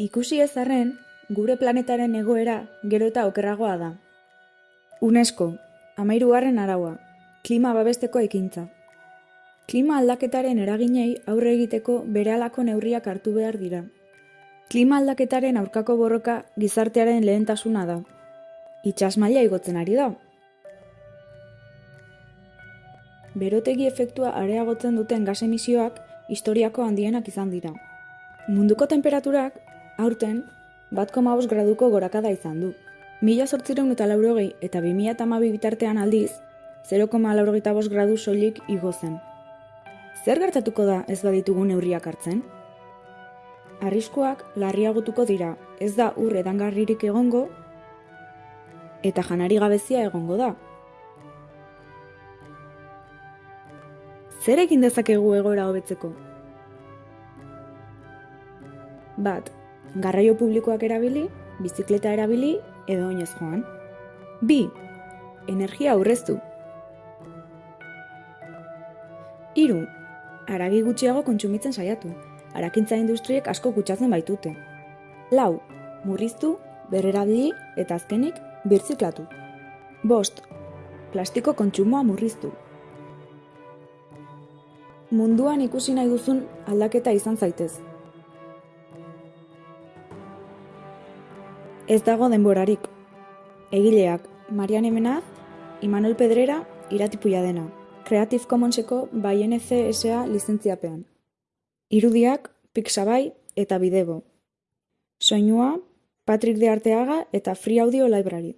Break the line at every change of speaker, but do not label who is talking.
Ikusi ez arren, gure planetaren egoera gero eta okerragoa da. UNESCO, amairugarren araua, klima babesteko ekintza. Klima aldaketaren eraginei aurre egiteko berehalako neurriak hartu behar dira. Klima aldaketaren aurkako borroka gizartearen lehentasuna da. Itxas maila igotzen ari da. Berotegi efektua areagotzen duten gas emisioak historiako handienak izan dira. Munduko temperaturak, aurten, bat koma graduko gorakada izan du. Mila sortzireun eta laurogei eta 2000 eta amabi bitartean aldiz, 0,laurogeita bost gradu soilik igo zen. Zer gertatuko da ez baditugu neurriak hartzen? Arriskuak larriagotuko dira, ez da ur edangarririk egongo, eta janari gabezia egongo da. Zer egin dezakegu egoera hobetzeko? Bat, garraio publikoak erabili, bizikleta erabili edo oinez joan. Bi, energia aurreztu. Hiru, haragi gutxiago kontsumitzen saiatu. Harakintza industriek asko kutsatzen baitute. Lau, murriztu, berrerabili eta azkenik birziklatu. Bost, plastiko kontsumoa murriztu. Munduan ikusi nahi duzun aldaketa izan zaitez. Ez dago denborarik. Egileak, Marian Emenaz, Imanol Pedrera, iratipuia dena. Creative Commonseko bai NC SA lizentziapean. Irudiak, Pixabay eta Bidebo. Soinua, Patrick de Arteaga eta Free Audio Library.